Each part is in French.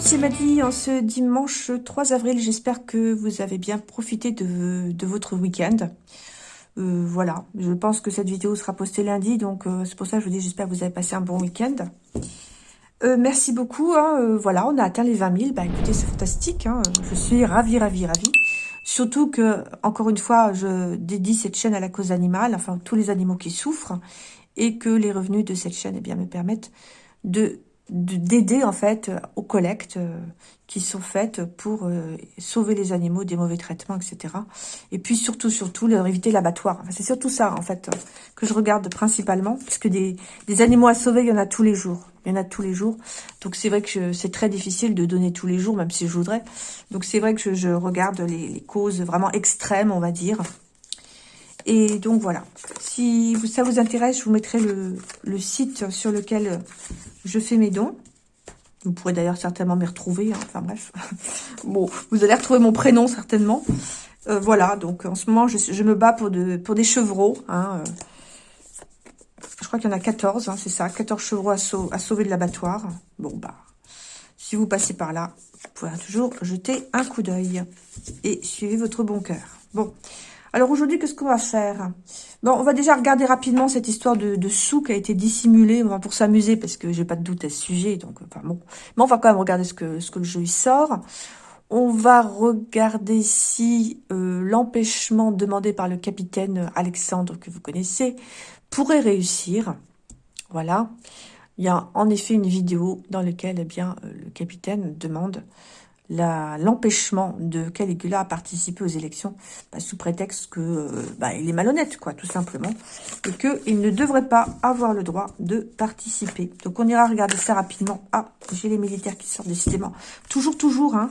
Monde, c'est Maddy en ce dimanche 3 avril. J'espère que vous avez bien profité de, votre week-end. Euh, voilà, je pense que cette vidéo sera postée lundi, donc euh, c'est pour ça que je vous dis j'espère que vous avez passé un bon week-end. Euh, merci beaucoup, hein, voilà, on a atteint les 20 000, bah écoutez, c'est fantastique, hein, je suis ravie, ravie, ravie. Surtout que, encore une fois, je dédie cette chaîne à la cause animale, enfin tous les animaux qui souffrent, et que les revenus de cette chaîne eh bien, me permettent de d'aider en fait aux collectes euh, qui sont faites pour euh, sauver les animaux des mauvais traitements, etc. Et puis surtout, surtout, leur éviter l'abattoir. C'est surtout ça, en fait, que je regarde principalement, puisque des, des animaux à sauver, il y en a tous les jours. Il y en a tous les jours. Donc c'est vrai que c'est très difficile de donner tous les jours, même si je voudrais. Donc c'est vrai que je, regarde les, causes vraiment extrêmes, on va dire. Et donc voilà. Si ça vous intéresse, je vous mettrai le, site sur lequel je fais mes dons. Vous pourrez d'ailleurs certainement m'y retrouver. Hein. Enfin bref. bon, vous allez retrouver mon prénom certainement. Euh, voilà, donc en ce moment, je, me bats pour, de, pour des chevreaux. Hein. Euh. Je crois qu'il y en a 14, hein, c'est ça. 14 chevreaux à, à sauver de l'abattoir. Bon, bah, si vous passez par là, vous pourrez toujours jeter un coup d'œil. Et suivez votre bon cœur. Bon, alors aujourd'hui, qu'est-ce qu'on va faire? Bon, on va déjà regarder rapidement cette histoire de, sous qui a été dissimulée, on va pour s'amuser parce que j'ai pas de doute à ce sujet, donc enfin bon. Mais on va quand même regarder ce que ce que le jeu y sort. On va regarder ici euh, l'empêchement demandé par le capitaine Alexandre que vous connaissez pourrait réussir. Voilà. Il y a en effet une vidéo dans laquelle eh bien euh, le capitaine demande l'empêchement de Caligula à participer aux élections bah, sous prétexte que euh, bah, il est malhonnête, quoi, tout simplement, et qu'il ne devrait pas avoir le droit de participer. Donc on ira regarder ça rapidement. Ah, j'ai les militaires qui sortent décidément. Toujours, toujours, hein,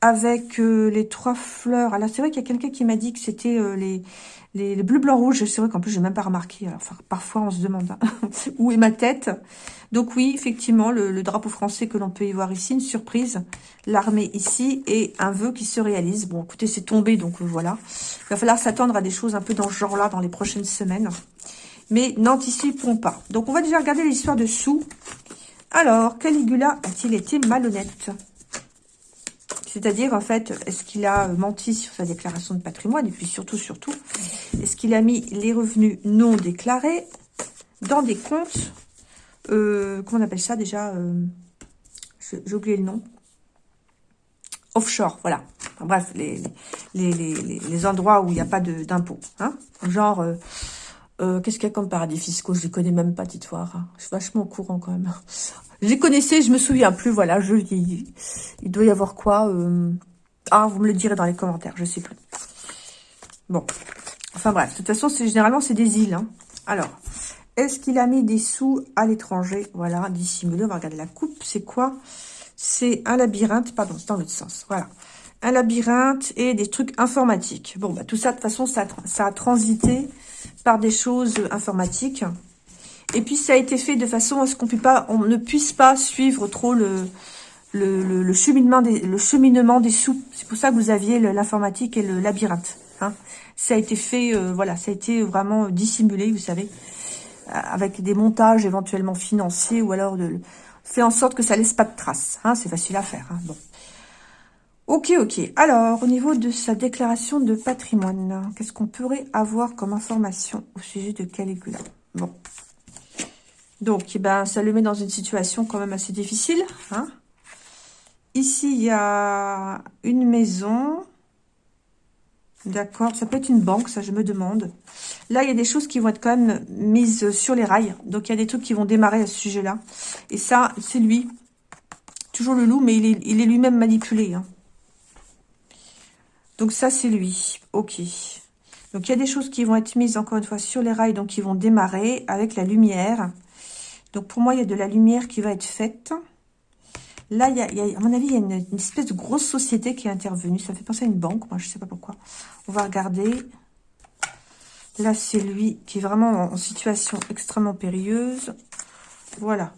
avec euh, les trois fleurs. Alors c'est vrai qu'il y a quelqu'un qui m'a dit que c'était euh, les, les, bleus, blancs, rouges. C'est vrai qu'en plus, j'ai même pas remarqué. Enfin, parfois, on se demande hein, où est ma tête. Donc oui, effectivement, le, drapeau français que l'on peut y voir ici, une surprise. L'armée ici et un vœu qui se réalise. Bon, écoutez, c'est tombé, donc euh, voilà. Il va falloir s'attendre à des choses un peu dans ce genre-là dans les prochaines semaines. Mais n'anticipons pas. Donc, on va déjà regarder l'histoire de Sous. Alors, Caligula a-t-il été malhonnête? C'est-à-dire, en fait, est-ce qu'il a menti sur sa déclaration de patrimoine Et puis surtout, surtout, est-ce qu'il a mis les revenus non déclarés dans des comptes, euh, comment on appelle ça déjà euh, J'ai oublié le nom. Offshore, voilà. bref, les, les, endroits où il n'y a pas d'impôt. Hein Genre, euh, euh, qu'est-ce qu'il y a comme paradis fiscaux? Je ne les connais même pas, hein. Je suis vachement au courant quand même. Je les connaissais, je me souviens plus, voilà. Je, il, il doit y avoir quoi euh, Ah, vous me le direz dans les commentaires, je sais plus. Bon. Enfin bref, de toute façon, généralement, c'est des îles. Hein. Alors, est-ce qu'il a mis des sous à l'étranger? Voilà, dissimulé. On va regarder la coupe. C'est quoi? C'est un labyrinthe. Pardon, c'est dans l'autre sens. Voilà. Un labyrinthe et des trucs informatiques. Bon, bah tout ça, de toute façon, ça, a transité par des choses informatiques. Et puis, ça a été fait de façon à ce qu'on ne puisse pas suivre trop le, cheminement, des, le cheminement des sous. C'est pour ça que vous aviez l'informatique et le labyrinthe. Hein. Ça a été fait, euh, voilà, ça a été vraiment dissimulé, vous savez, avec des montages éventuellement financiers ou alors de fait en sorte que ça laisse pas de traces. Hein. C'est facile à faire. Hein. Bon. Ok, ok. Alors, au niveau de sa déclaration de patrimoine, qu'est-ce qu'on pourrait avoir comme information au sujet de Caligula? Bon. Donc, eh ben, ça le met dans une situation quand même assez difficile. Hein Ici, il y a une maison. D'accord, ça peut être une banque, ça je me demande. Là, il y a des choses qui vont être quand même mises sur les rails. Donc, il y a des trucs qui vont démarrer à ce sujet-là. Et ça, c'est lui. Toujours le loup, mais il est, lui-même manipulé. Hein. Donc, ça, c'est lui. Ok. Donc, il y a des choses qui vont être mises, encore une fois, sur les rails, donc qui vont démarrer avec la lumière. Donc, pour moi, il y a de la lumière qui va être faite. Là, il y, a, à mon avis, il y a une, espèce de grosse société qui est intervenue. Ça fait penser à une banque, moi, je ne sais pas pourquoi. On va regarder. Là, c'est lui qui est vraiment en situation extrêmement périlleuse. Voilà.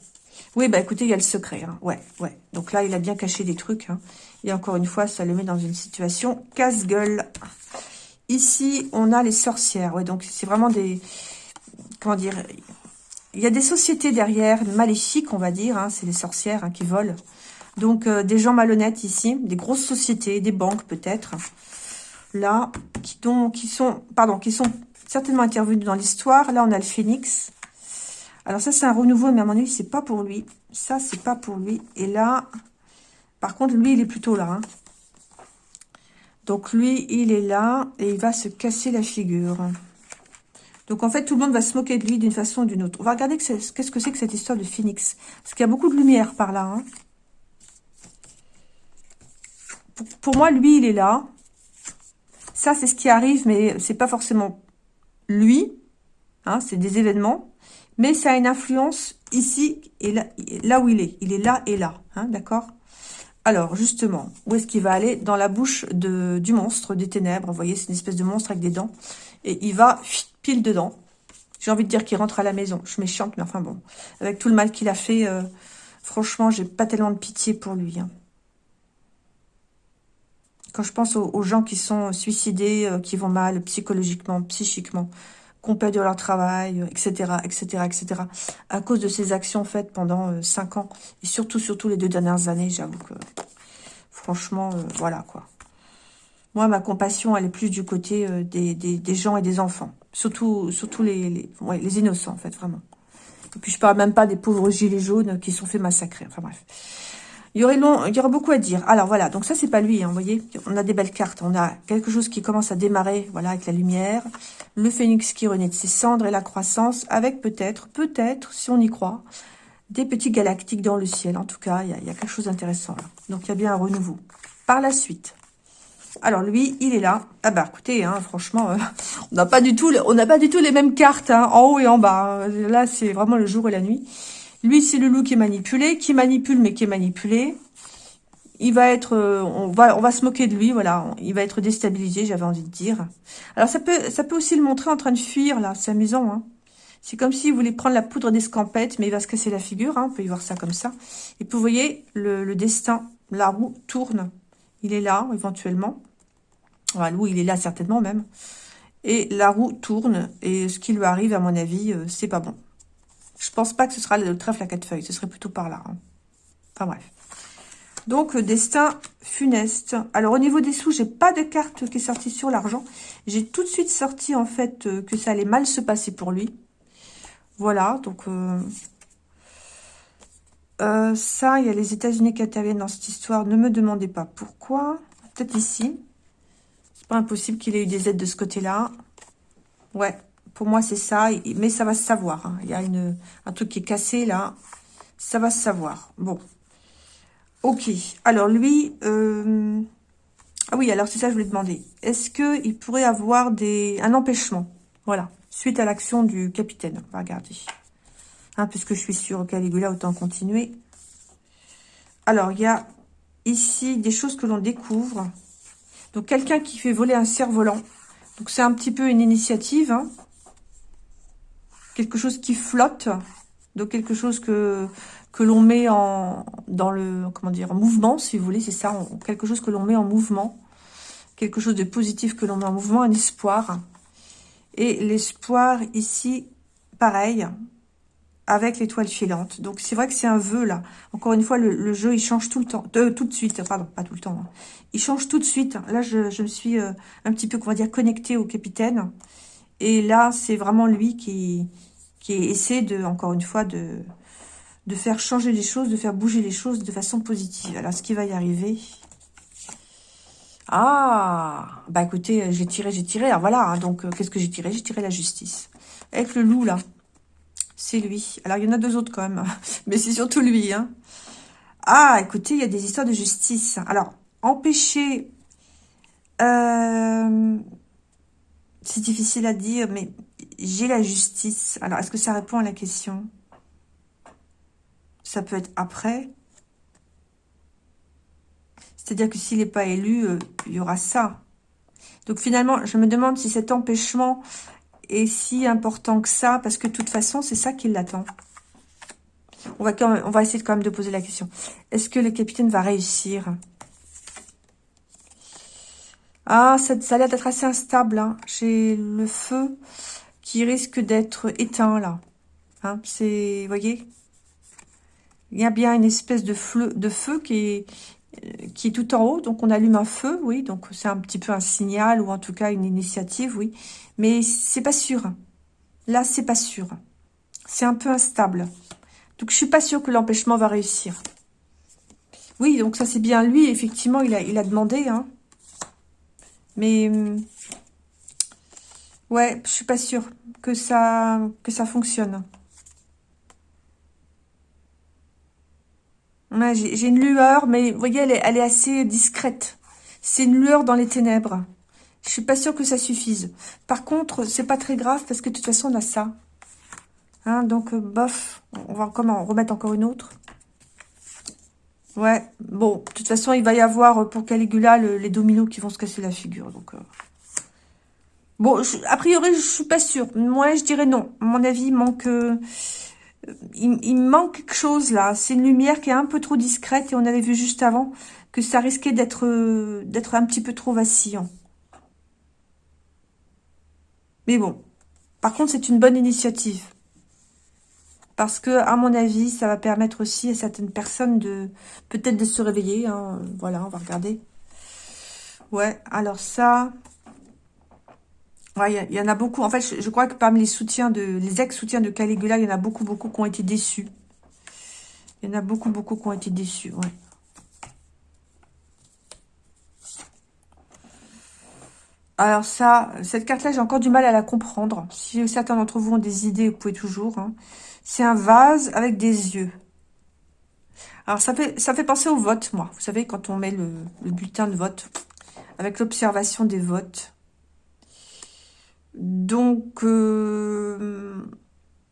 Oui, bah écoutez, il y a le secret. Hein. Ouais, ouais. Donc là, il a bien caché des trucs. Hein. Et encore une fois, ça le met dans une situation casse-gueule. Ici, on a les sorcières. Ouais, donc c'est vraiment des... Comment dire il y a des sociétés derrière, maléfiques, on va dire. Hein, c'est les sorcières qui volent Donc, euh, des gens malhonnêtes ici, des grosses sociétés, des banques peut-être, là, qui, qui sont, pardon, qui sont certainement intervenus dans l'histoire. Là, on a le phénix. Alors ça, c'est un renouveau, mais à mon avis, c'est pas pour lui. Ça, c'est pas pour lui. Et là, par contre, lui, il est plutôt là. Hein. Donc lui, il est là et il va se casser la figure. Donc en fait, tout le monde va se moquer de lui d'une façon ou d'une autre. On va regarder qu'est-ce que c'est que cette histoire de phénix. Parce qu'il y a beaucoup de lumière par là. Hein. Pour, moi, lui, il est là. Ça, c'est ce qui arrive, mais c'est pas forcément lui. Hein, c'est des événements. Mais ça a une influence ici et là, où il est. Il est là et là. Hein, D'accord? Alors, justement, où est-ce qu'il va aller? Dans la bouche du monstre des ténèbres. Vous voyez, c'est une espèce de monstre avec des dents. Et il va pile dedans. J'ai envie de dire qu'il rentre à la maison. Je méchante, mais enfin bon. Avec tout le mal qu'il a fait, euh, franchement, j'ai pas tellement de pitié pour lui. Hein. Quand je pense aux, gens qui sont suicidés, euh, qui vont mal psychologiquement, psychiquement, qu'on perd de leur travail, etc., etc., etc., à cause de ces actions faites pendant euh, cinq ans, et surtout, surtout les deux dernières années, j'avoue que, franchement, euh, voilà, quoi. Moi, ma compassion, elle est plus du côté euh, des, gens et des enfants, surtout, surtout les innocents, en fait, vraiment. Et puis, je parle même pas des pauvres gilets jaunes qui sont fait massacrer, enfin bref. Il y aurait long, il beaucoup à dire. Alors voilà, donc ça c'est pas lui, hein, vous voyez. On a des belles cartes. On a quelque chose qui commence à démarrer, voilà, avec la lumière. Le phénix qui renaît de ses cendres et la croissance, avec peut-être, peut-être, si on y croit, des petits galactiques dans le ciel. En tout cas, il y a, quelque chose d'intéressant là. Donc il y a bien un renouveau. Par la suite. Alors lui, il est là. Ah bah écoutez, hein, franchement, euh, on n'a pas du tout, on n'a pas du tout les mêmes cartes, hein, en haut et en bas. Là, c'est vraiment le jour et la nuit. Lui, c'est le loup qui est manipulé, qui manipule, mais qui est manipulé. Il va être, euh, on va, on va se moquer de lui, voilà. Il va être déstabilisé, j'avais envie de dire. Alors, ça peut, ça peut aussi le montrer en train de fuir, là. C'est amusant, hein. C'est comme s'il voulait prendre la poudre d'escampette, mais il va se casser la figure, hein. On peut y voir ça comme ça. Et puis, vous voyez, le, destin, la roue tourne. Il est là, éventuellement. Enfin, loup, il est là, certainement, même. Et la roue tourne. Et ce qui lui arrive, à mon avis, euh, c'est pas bon. Je pense pas que ce sera le trèfle à quatre feuilles. Ce serait plutôt par là. Hein. Enfin bref. Donc, destin funeste. Alors, au niveau des sous, j'ai pas de carte qui est sortie sur l'argent. J'ai tout de suite sorti, en fait, euh, que ça allait mal se passer pour lui. Voilà, donc... Euh, euh, ça, il y a les États-Unis qui interviennent dans cette histoire. Ne me demandez pas pourquoi. Peut-être ici. C'est pas impossible qu'il ait eu des aides de ce côté-là. Ouais, pour moi, c'est ça. Mais ça va se savoir. Hein. Il y a une, un truc qui est cassé, là. Ça va se savoir. Bon. Ok. Alors, lui... Euh, ah oui, alors c'est ça que je voulais demander. Est-ce qu'il pourrait avoir des un empêchement? Voilà. Suite à l'action du capitaine. On va regarder. Hein, puisque je suis sur Caligula, autant continuer. Alors, il y a ici des choses que l'on découvre. Donc, quelqu'un qui fait voler un cerf-volant. Donc, c'est un petit peu une initiative. Hein quelque chose qui flotte, donc quelque chose que que l'on met en dans le comment dire en mouvement, si vous voulez, c'est ça, quelque chose que l'on met en mouvement, quelque chose de positif que l'on met en mouvement, un espoir. Et l'espoir ici, pareil, avec l'étoile filante. Donc c'est vrai que c'est un vœu là. Encore une fois, le, jeu il change tout le temps, de, tout de suite, pardon, pas tout le temps. Hein. Il change tout de suite. Là, je, je me suis euh, un petit peu, comment dire, connectée au capitaine. Et là, c'est vraiment lui qui, qui essaie de, encore une fois, de, de faire changer les choses, de faire bouger les choses de façon positive. Alors, ce qui va y arriver? Ah Bah écoutez, j'ai tiré, j'ai tiré. Alors voilà, hein, donc euh, qu'est-ce que j'ai tiré? J'ai tiré la justice. Avec le loup, là, c'est lui. Alors, il y en a deux autres quand même, mais c'est surtout lui. Hein. Ah, écoutez, il y a des histoires de justice. Alors, empêcher... Euh, c'est difficile à dire, mais j'ai la justice. Alors, est-ce que ça répond à la question? Ça peut être après. C'est-à-dire que s'il n'est pas élu, euh, il y aura ça. Donc finalement, je me demande si cet empêchement est si important que ça, parce que de toute façon, c'est ça qui l'attend. On va, on va essayer quand même de poser la question. Est-ce que le capitaine va réussir? Ah, ça, ça a l'air d'être assez instable. Hein. J'ai le feu qui risque d'être éteint là. Hein, c'est, vous voyez? Il y a bien une espèce de, feu qui est, qui est tout en haut. Donc, on allume un feu, oui. Donc, c'est un petit peu un signal ou en tout cas une initiative, oui. Mais c'est pas sûr. Là, c'est pas sûr. C'est un peu instable. Donc, je suis pas sûre que l'empêchement va réussir. Oui, donc ça, c'est bien lui. Effectivement, il a, il a demandé. Hein. Mais... Hum, ouais, je suis pas sûre que ça, que ça fonctionne. J'ai une lueur, mais vous voyez, elle est, assez discrète. C'est une lueur dans les ténèbres. Je suis pas sûre que ça suffise. Par contre, c'est pas très grave parce que de toute façon, on a ça. Hein, donc, euh, bof. On va comment remettre encore une autre. Ouais, bon, de toute façon, il va y avoir euh, pour Caligula les dominos qui vont se casser la figure. Donc, euh. Bon, a priori, je suis pas sûre. Moi, je dirais non. Mon avis, il manque il, manque quelque chose là. C'est une lumière qui est un peu trop discrète et on avait vu juste avant que ça risquait d'être d'être un petit peu trop vacillant. Mais bon, par contre, c'est une bonne initiative. Parce que, à mon avis, ça va permettre aussi à certaines personnes de peut-être de se réveiller. Hein. Voilà, on va regarder. Ouais, alors ça, il y, en a beaucoup. En fait, je, crois que parmi les soutiens de les ex-soutiens de Caligula, il y en a beaucoup, beaucoup qui ont été déçus. Il y en a beaucoup, beaucoup qui ont été déçus, ouais. Alors ça, cette carte-là, j'ai encore du mal à la comprendre. Si certains d'entre vous ont des idées, vous pouvez toujours. Hein. C'est un vase avec des yeux. Alors ça fait, penser au vote, moi. Vous savez, quand on met le, le bulletin de vote, avec l'observation des votes. Donc, euh,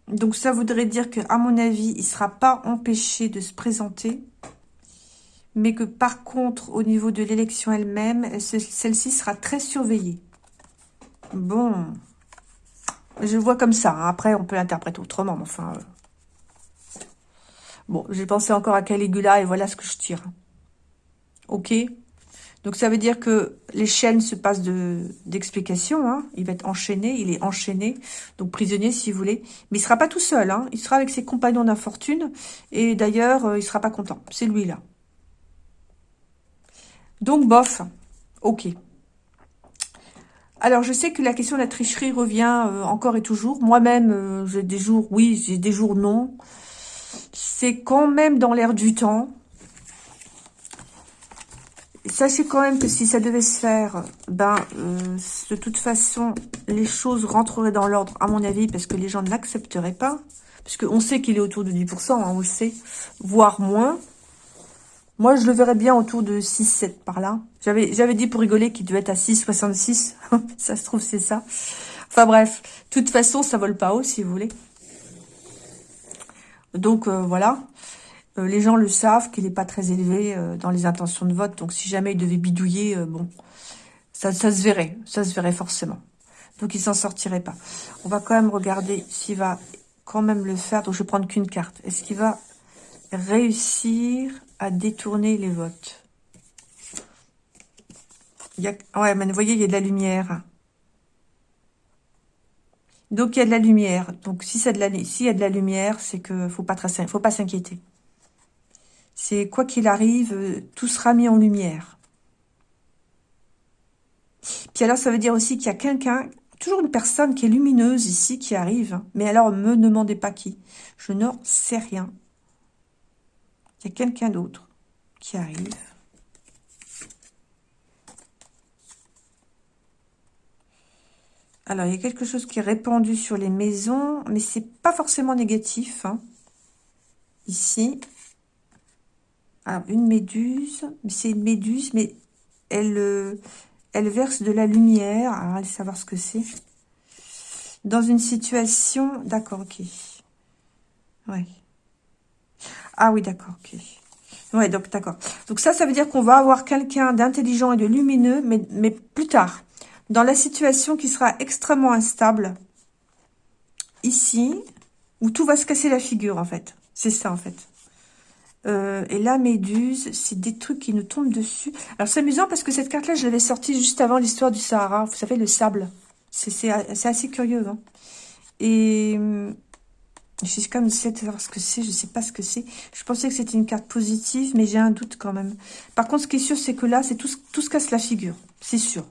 donc ça voudrait dire que, à mon avis, il ne sera pas empêché de se présenter, mais que par contre, au niveau de l'élection elle-même, celle-ci sera très surveillée. Bon, je vois comme ça. Hein. Après, on peut l'interpréter autrement, mais enfin... Euh. Bon, j'ai pensé encore à Caligula et voilà ce que je tire. Ok donc ça veut dire que les chaînes se passent d'explications. hein. Il va être enchaîné, il est enchaîné, donc prisonnier si vous voulez. Mais il sera pas tout seul, hein. il sera avec ses compagnons d'infortune. Et d'ailleurs, euh, il sera pas content. C'est lui là. Donc bof, ok. Alors, je sais que la question de la tricherie revient euh, encore et toujours. Moi-même, euh, j'ai des jours oui, j'ai des jours non. C'est quand même dans l'air du temps sachez quand même que si ça devait se faire, ben, euh, de toute façon, les choses rentreraient dans l'ordre, à mon avis, parce que les gens ne l'accepteraient pas. Parce qu'on sait qu'il est autour de 10%, hein, on le sait, voire moins. Moi, je le verrais bien autour de 6-7 par là. J'avais dit pour rigoler qu'il devait être à 6,66. ça se trouve, c'est ça. Enfin bref, de toute façon, ça vole pas haut, si vous voulez. Donc, euh, voilà. Euh, les gens le savent qu'il n'est pas très élevé euh, dans les intentions de vote. Donc, si jamais il devait bidouiller, bon, ça, se verrait. Ça se verrait forcément. Donc, il s'en sortirait pas. On va quand même regarder s'il va quand même le faire. Donc, je vais prendre qu'une carte. Est-ce qu'il va réussir détourner les votes il. Ouais, mais vous voyez, il y a de la lumière. Donc, il y a de la lumière. Donc, si s'il y a de la lumière, c'est que faut pas faut pas s'inquiéter. C'est quoi qu'il arrive, tout sera mis en lumière. Puis alors, ça veut dire aussi qu'il y a quelqu'un, toujours une personne qui est lumineuse ici, qui arrive. Mais alors, me demandez pas qui. Je n'en sais rien. Il y a quelqu'un d'autre qui arrive. Alors, il y a quelque chose qui est répandu sur les maisons, mais c'est pas forcément négatif. Hein. Ici, alors, une méduse, c'est une méduse, mais elle, euh, elle verse de la lumière. Alors, allez savoir ce que c'est. Dans une situation... D'accord, ok. Ouais. Ah oui, d'accord, ok. Ouais, donc d'accord. Donc ça, ça veut dire qu'on va avoir quelqu'un d'intelligent et de lumineux, mais, mais plus tard. Dans la situation qui sera extrêmement instable, ici, où tout va se casser la figure, en fait. C'est ça, en fait. Euh, et la méduse, c'est des trucs qui nous tombent dessus. Alors, c'est amusant parce que cette carte-là, je l'avais sortie juste avant l'histoire du Sahara. Vous savez, le sable. C'est assez curieux. Hein. Et, J'ai comme essayé de savoir ce que c'est, je sais pas ce que c'est. Je pensais que c'était une carte positive, mais j'ai un doute quand même. Par contre, ce qui est sûr, c'est que là, c'est tout, tout se casse la figure, c'est sûr.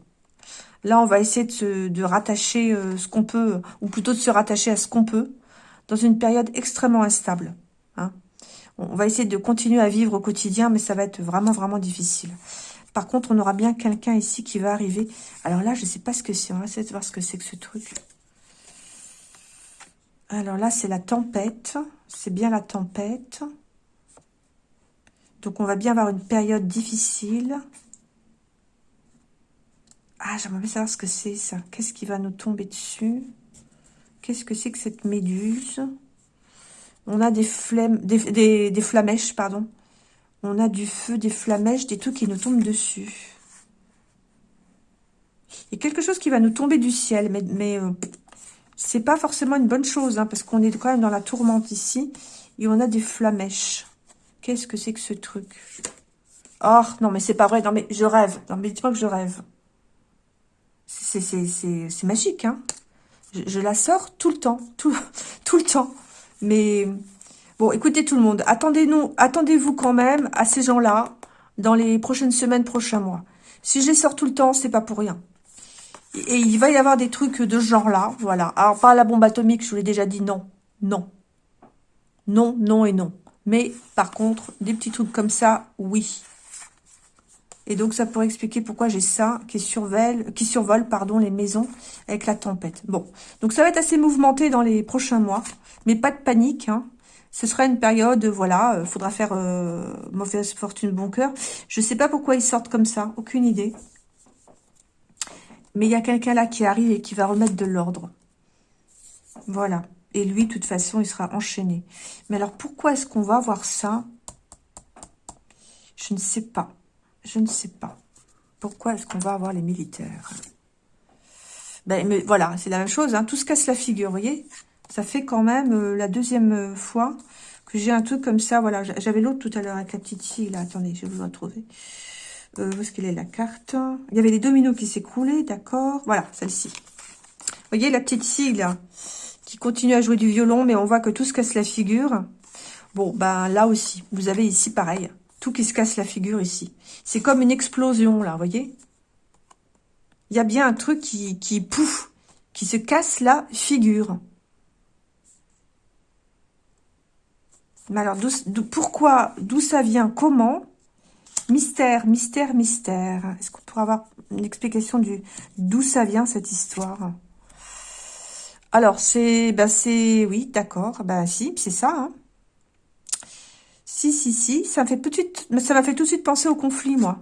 Là, on va essayer de, de rattacher euh, ce qu'on peut, ou plutôt de se rattacher à ce qu'on peut, dans une période extrêmement instable. Hein. On va essayer de continuer à vivre au quotidien, mais ça va être vraiment, vraiment difficile. Par contre, on aura bien quelqu'un ici qui va arriver. Alors là, je ne sais pas ce que c'est. On va essayer de voir ce que c'est que ce truc. Alors là, c'est la tempête. C'est bien la tempête. Donc, on va bien avoir une période difficile. Ah, j'aimerais bien savoir ce que c'est, ça. Qu'est-ce qui va nous tomber dessus? Qu'est-ce que c'est que cette méduse? On a des, flemmes, des, flamèches, pardon. On a du feu, des flamèches, des trucs qui nous tombent dessus. Il y a quelque chose qui va nous tomber du ciel, mais, mais euh, c'est pas forcément une bonne chose, hein, parce qu'on est quand même dans la tourmente ici, et on a des flamèches. Qu'est-ce que c'est que ce truc? Oh, non, mais c'est pas vrai. Non, mais je rêve. Non, mais dis-moi que je rêve. C'est magique, hein je, je, la sors tout le temps, tout, tout le temps. Mais, bon, écoutez tout le monde, attendez-nous, attendez-vous quand même à ces gens-là dans les prochaines semaines, prochains mois. Si je les sors tout le temps, c'est pas pour rien. Et il va y avoir des trucs de ce genre-là, voilà. Alors, pas la bombe atomique, je vous l'ai déjà dit, non. Non. Non, non et non. Mais, par contre, des petits trucs comme ça, oui. Et donc, ça pourrait expliquer pourquoi j'ai ça qui survole, qui survole pardon, les maisons avec la tempête. Bon, donc ça va être assez mouvementé dans les prochains mois. Mais pas de panique, hein. Ce sera une période, voilà, il euh, faudra faire euh, mauvaise fortune, bon cœur. Je sais pas pourquoi ils sortent comme ça, aucune idée. Mais il y a quelqu'un là qui arrive et qui va remettre de l'ordre. Voilà. Et lui, de toute façon, il sera enchaîné. Mais alors, pourquoi est-ce qu'on va voir ça? Je ne sais pas. Je ne sais pas. Pourquoi est-ce qu'on va avoir les militaires? Ben, mais voilà, c'est la même chose. Hein. Tout se casse la figure, voyez? Ça fait quand même euh, la deuxième fois que j'ai un truc comme ça. Voilà, j'avais l'autre tout à l'heure avec la petite fille. Là, attendez, je vais vous retrouver. Euh, où est-ce qu'elle est, la carte? Il y avait les dominos qui s'écroulaient, d'accord. Voilà, celle-ci. Vous voyez, la petite fille, là, qui continue à jouer du violon, mais on voit que tout se casse la figure. Bon, ben là aussi, vous avez ici pareil, tout qui se casse la figure ici. C'est comme une explosion, là, vous voyez? Il y a bien un truc qui, qui pouf, qui se casse la figure. Mais alors, pourquoi, d'où ça vient, comment? Mystère, mystère, mystère. Est-ce qu'on pourrait avoir une explication du d'où ça vient cette histoire? Alors, c'est... ben c'est Oui, d'accord. Ben si, c'est ça. Hein. Si, si, si. Ça m'a fait, ça fait tout de suite penser au conflit, moi.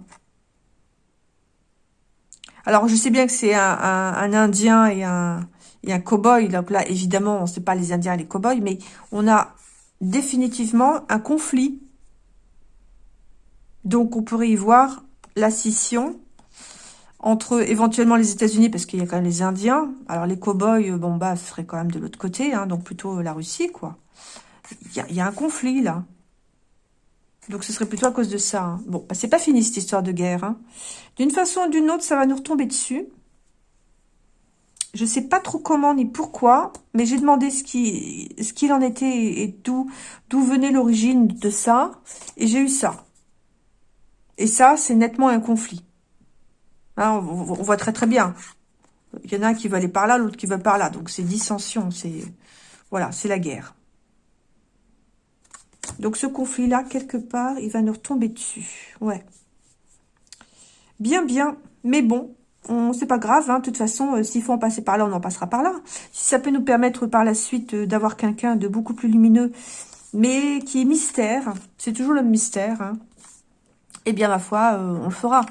Alors, je sais bien que c'est un, Indien et un, et un cow-boy. Donc là, évidemment, on ne pas les Indiens et les cow-boys, mais on a définitivement un conflit donc, on pourrait y voir la scission entre éventuellement les États-Unis, parce qu'il y a quand même les Indiens. Alors, les cow-boys, euh, bon, bah, ce serait quand même de l'autre côté, hein, donc plutôt la Russie, quoi. Il y, a, un conflit, là. Donc, ce serait plutôt à cause de ça. Hein. Bon, bah, c'est pas fini, cette histoire de guerre. Hein. D'une façon ou d'une autre, ça va nous retomber dessus. Je sais pas trop comment ni pourquoi, mais j'ai demandé ce qu'il ce qu'il en était et d'où venait l'origine de ça, et j'ai eu ça. Et ça, c'est nettement un conflit. Hein, on, voit très très bien. Il y en a un qui veut aller par là, l'autre qui veut par là. Donc c'est dissension, c'est voilà, c'est la guerre. Donc ce conflit-là, quelque part, il va nous retomber dessus. Ouais. Bien, bien. Mais bon, c'est pas grave. Hein. De toute façon, euh, s'il faut en passer par là, on en passera par là. Si ça peut nous permettre par la suite euh, d'avoir quelqu'un de beaucoup plus lumineux, mais qui est mystère, c'est toujours le mystère, hein eh bien, ma foi, euh, on le fera.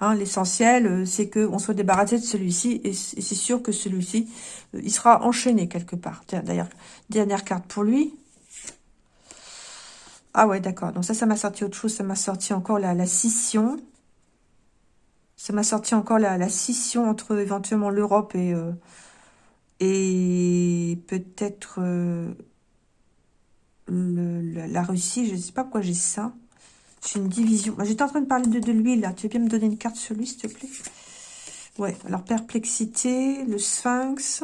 Hein, L'essentiel, euh, c'est qu'on soit débarrassé de celui-ci, et c'est sûr que celui-ci, euh, il sera enchaîné quelque part. D'ailleurs, dernière carte pour lui. Ah ouais, d'accord. Donc ça, ça m'a sorti autre chose. Ça m'a sorti encore la, la, scission. Ça m'a sorti encore la, la, scission entre éventuellement l'Europe et, et peut-être la Russie. Je ne sais pas pourquoi j'ai ça. C'est une division. J'étais en train de parler de, l'huile, là. Tu veux bien me donner une carte sur lui, s'il te plaît? Ouais, alors perplexité, le sphinx.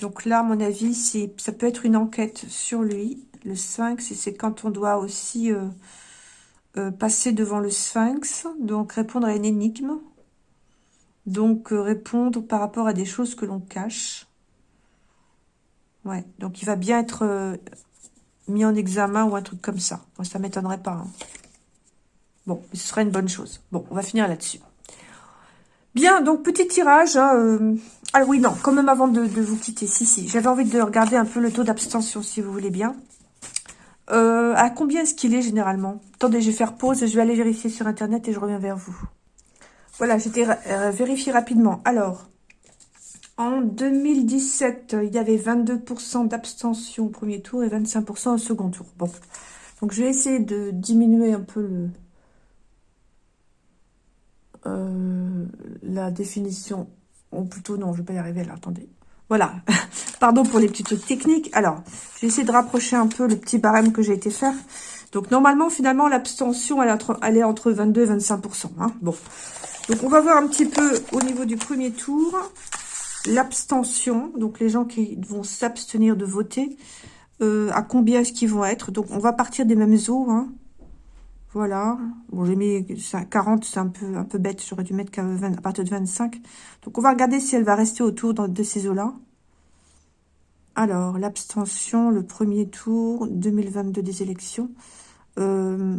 Donc là, à mon avis, ça peut être une enquête sur lui. Le sphinx, c'est quand on doit aussi euh, euh, passer devant le sphinx, donc répondre à une énigme. Donc euh, répondre par rapport à des choses que l'on cache. Ouais, donc il va bien être mis en examen ou un truc comme ça. Moi, ça m'étonnerait pas. Hein. Bon, ce serait une bonne chose. Bon, on va finir là-dessus. Bien, donc petit tirage. Hein, ah oui, non, quand même avant de, vous quitter. Si, si, j'avais envie de regarder un peu le taux d'abstention, si vous voulez bien. Euh, à combien est-ce qu'il est généralement? Attendez, je vais faire pause, je vais aller vérifier sur Internet et je reviens vers vous. Voilà, j'étais euh, vérifié rapidement. Alors, en 2017, il y avait 22% d'abstention au premier tour et 25% au second tour. Bon, donc je vais essayer de diminuer un peu le, euh, la définition, ou plutôt non, je vais pas y arriver là, attendez. Voilà, pardon pour les petits trucs techniques. Alors, je vais essayer de rapprocher un peu le petit barème que j'ai été faire. Donc, normalement, finalement, l'abstention, elle, elle, est entre 22 et 25%. Hein. Bon, donc on va voir un petit peu au niveau du premier tour, l'abstention, donc les gens qui vont s'abstenir de voter, euh, à combien est-ce qu'ils vont être? Donc, on va partir des mêmes eaux, hein. Voilà. Bon, j'ai mis 40, c'est un peu, bête. J'aurais dû mettre à partir de 25. Donc, on va regarder si elle va rester autour de ces eaux-là. Alors, l'abstention, le premier tour, 2022 des élections. Euh,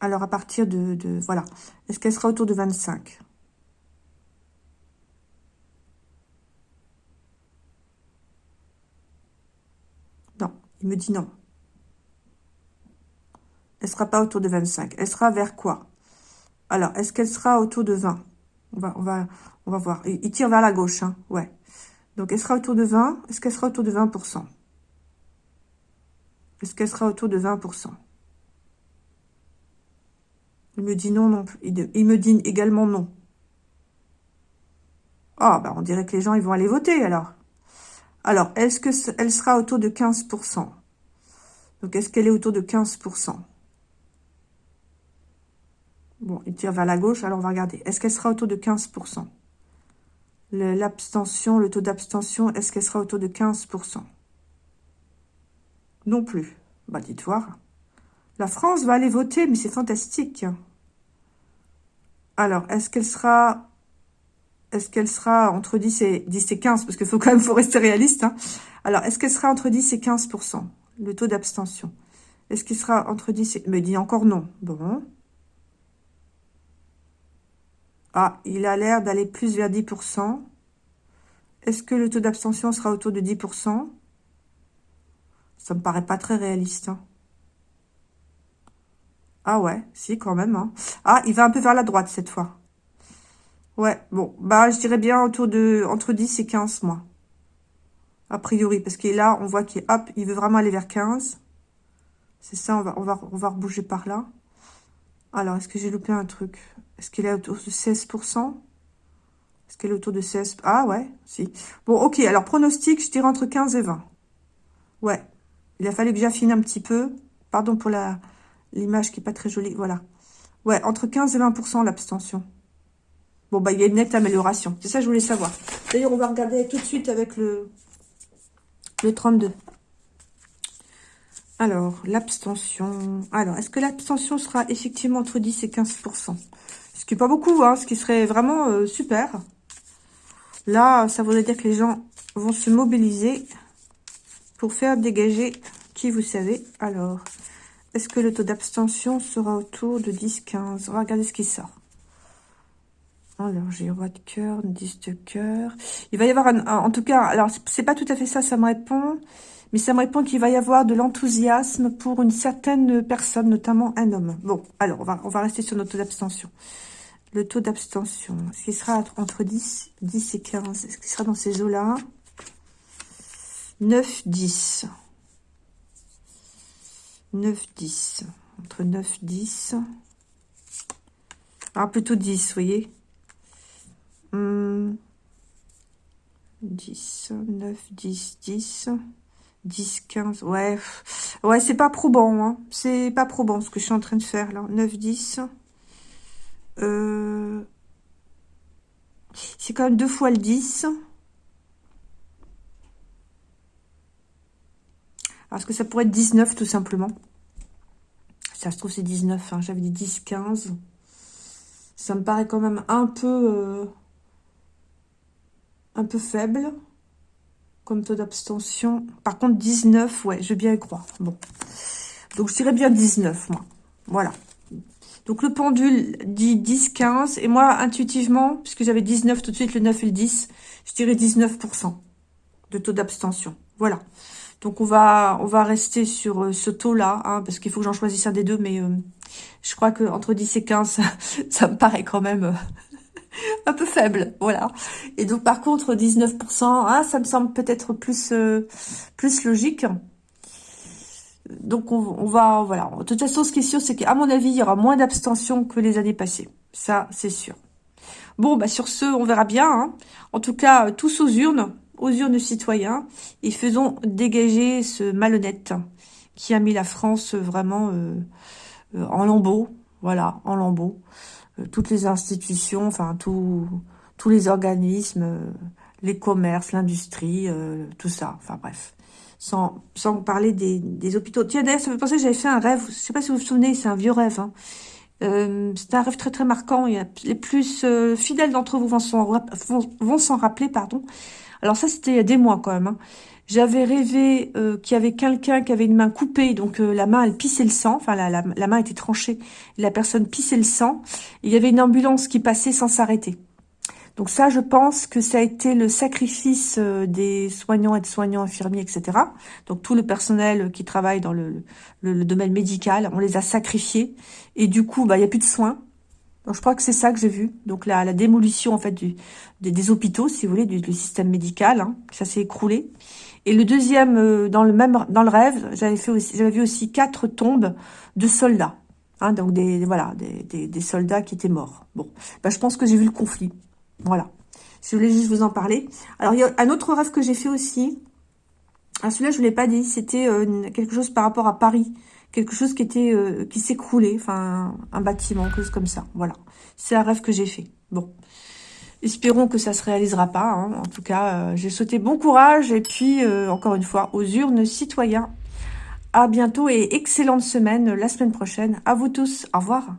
alors, à partir de... de voilà. Est-ce qu'elle sera autour de 25 Non, il me dit non. Elle sera pas autour de 25. Elle sera vers quoi? Alors, est-ce qu'elle sera autour de 20 on va, on va, on va voir. Il, tire vers la gauche, hein ouais. Donc, elle sera autour de 20. Est-ce qu'elle sera autour de 20% Est-ce qu'elle sera autour de 20% Il me dit non, non. Il, il me dit également non. Ah, bah, on dirait que les gens, ils vont aller voter, alors. Alors, est-ce qu'elle sera autour de 15% Donc, est-ce qu'elle est autour de 15% Bon, il tire vers la gauche, alors on va regarder. Est-ce qu'elle sera autour de 15% L'abstention, le, taux d'abstention, est-ce qu'elle sera autour de 15% Non plus. Bah, dites voir. La France va aller voter, mais c'est fantastique. Alors, est-ce qu'elle sera... Est-ce qu'elle sera entre 10 et, 10 et 15 Parce qu'il faut quand même rester réaliste. Hein. Alors, est-ce qu'elle sera entre 10 et 15% Le taux d'abstention? Est-ce qu'il sera entre 10 et... Me dit encore non. Bon. Ah, il a l'air d'aller plus vers 10%. Est-ce que le taux d'abstention sera autour de 10% Ça me paraît pas très réaliste. Hein. Ah ouais, si, quand même. Hein. Ah, il va un peu vers la droite cette fois. Ouais, bon, bah je dirais bien autour de entre 10 et 15, moi. A priori, parce que là, on voit qu'il hop, il veut vraiment aller vers 15. C'est ça, on va, on, va, on va rebouger par là. Alors, est-ce que j'ai loupé un truc? Est-ce qu'il est autour de 16% Est-ce qu'elle est autour de 16 Ah ouais, si. Bon, ok, alors pronostic, je dirais entre 15 et 20. Ouais, il a fallu que j'affine un petit peu. Pardon pour la l'image qui est pas très jolie, voilà. Ouais, entre 15 et 20% l'abstention. Bon, bah, il y a une nette amélioration. C'est ça que je voulais savoir. D'ailleurs, on va regarder tout de suite avec le, le 32. Alors, l'abstention. Alors, est-ce que l'abstention sera effectivement entre 10 et 15% Ce qui n'est pas beaucoup, hein, ce qui serait vraiment euh, super. Là, ça voudrait dire que les gens vont se mobiliser pour faire dégager qui vous savez. Alors, est-ce que le taux d'abstention sera autour de 10-15 On va regarder ce qui sort. Alors, j'ai roi de cœur, 10 de cœur. Il va y avoir, un, en tout cas, alors, c'est pas tout à fait ça, ça me répond. Mais ça me répond qu'il va y avoir de l'enthousiasme pour une certaine personne, notamment un homme. Bon, alors, on va, rester sur notre taux d'abstention. Le taux d'abstention, est-ce qu'il sera entre 10, 10 et 15 Est-ce qu'il sera dans ces eaux-là? 9, 10. 9, 10. Entre 9, 10. Ah, plutôt 10, vous voyez 10, 9, 10, 10. 10, 15, ouais. Ouais, c'est pas probant, hein. C'est pas probant ce que je suis en train de faire, là. 9, 10. Euh... C'est quand même deux fois le 10. Parce que ça pourrait être 19 tout simplement. Ça se trouve c'est 19, hein. j'avais dit 10, 15. Ça me paraît quand même un peu... Euh, un peu faible comme taux d'abstention. Par contre, 19, ouais, je veux bien y croire. Bon. Donc, je dirais bien 19, moi. Voilà. Donc, le pendule dit 10, 15. Et moi, intuitivement, puisque j'avais 19 tout de suite, le 9 et le 10, je dirais 19% de taux d'abstention. Voilà. Donc, on va, on va rester sur euh, ce taux-là, hein, parce qu'il faut que j'en choisisse un des deux, mais euh, je crois que entre 10 et 15, ça, me paraît quand même... Euh, un peu faible, voilà. Et donc, par contre, 19%, hein, ça me semble peut-être plus, plus logique. Donc, on, va, voilà. De toute façon, ce qui est sûr, c'est qu'à mon avis, il y aura moins d'abstention que les années passées. Ça, c'est sûr. Bon, bah sur ce, on verra bien. Hein. En tout cas, tous aux urnes, aux urnes citoyens, et faisons dégager ce malhonnête qui a mis la France vraiment euh, euh, en lambeaux. Voilà, en lambeaux. Euh, toutes les institutions, enfin, tous tous les organismes, les commerces, l'industrie, tout ça. Enfin, bref sans, sans parler des, des hôpitaux. Tiens, d'ailleurs, ça me penser que j'avais fait un rêve, je sais pas si vous vous souvenez, c'est un vieux rêve. Hein. Euh, c'est un rêve très très marquant. A, les plus euh, fidèles d'entre vous vont s'en vont, s'en rappeler, pardon. Alors ça, c'était il y a des mois quand même. Hein. J'avais rêvé euh, qu'il y avait quelqu'un qui avait une main coupée, donc euh, la main elle pissait le sang, enfin la, la, la main était tranchée, et la personne pissait le sang. il y avait une ambulance qui passait sans s'arrêter. Donc ça, je pense que ça a été le sacrifice euh, des soignants et de soignants infirmiers, etc. Donc tout le personnel qui travaille dans le, le, domaine médical, on les a sacrifiés. Et du coup, bah, il n'y a plus de soins. Donc je crois que c'est ça que j'ai vu. Donc la, la démolition en fait du, des, hôpitaux, si vous voulez, du, du système médical, hein, ça s'est écroulé. Et le deuxième, euh, dans le même dans le rêve, j'avais fait aussi, j'avais vu aussi quatre tombes de soldats. Hein, donc des voilà des, des, des, soldats qui étaient morts. Bon, bah, je pense que j'ai vu le conflit. Voilà. Vous voulez juste vous en parler. Alors, il y a un autre rêve que j'ai fait aussi. Ah, celui-là, je ne l'ai pas dit. C'était euh, quelque chose par rapport à Paris. Quelque chose qui était euh, qui s'écroulait. Enfin, un bâtiment, quelque chose comme ça. Voilà. C'est un rêve que j'ai fait. Bon. Espérons que ça se réalisera pas. Hein. En tout cas, euh, j'ai sauté bon courage. Et puis, encore une fois, aux urnes citoyens. À bientôt et excellente semaine la semaine prochaine. À vous tous. Au revoir.